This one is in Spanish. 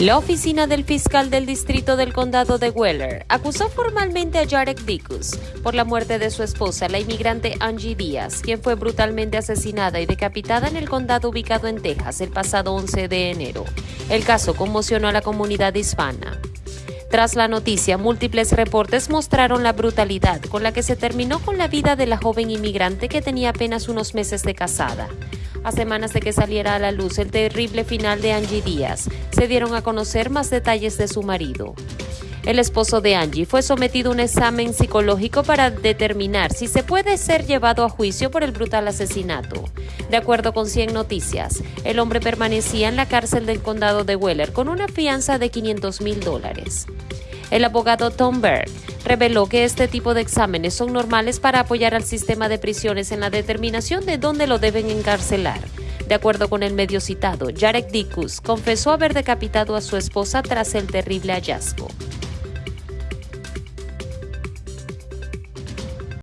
La oficina del fiscal del distrito del condado de Weller acusó formalmente a Jarek Dickus por la muerte de su esposa, la inmigrante Angie Díaz, quien fue brutalmente asesinada y decapitada en el condado ubicado en Texas el pasado 11 de enero. El caso conmocionó a la comunidad hispana. Tras la noticia, múltiples reportes mostraron la brutalidad con la que se terminó con la vida de la joven inmigrante que tenía apenas unos meses de casada. A semanas de que saliera a la luz el terrible final de Angie Díaz, se dieron a conocer más detalles de su marido. El esposo de Angie fue sometido a un examen psicológico para determinar si se puede ser llevado a juicio por el brutal asesinato. De acuerdo con 100 Noticias, el hombre permanecía en la cárcel del condado de Weller con una fianza de 500 mil dólares. El abogado Tom Berg reveló que este tipo de exámenes son normales para apoyar al sistema de prisiones en la determinación de dónde lo deben encarcelar. De acuerdo con el medio citado, Jarek Dickus confesó haber decapitado a su esposa tras el terrible hallazgo.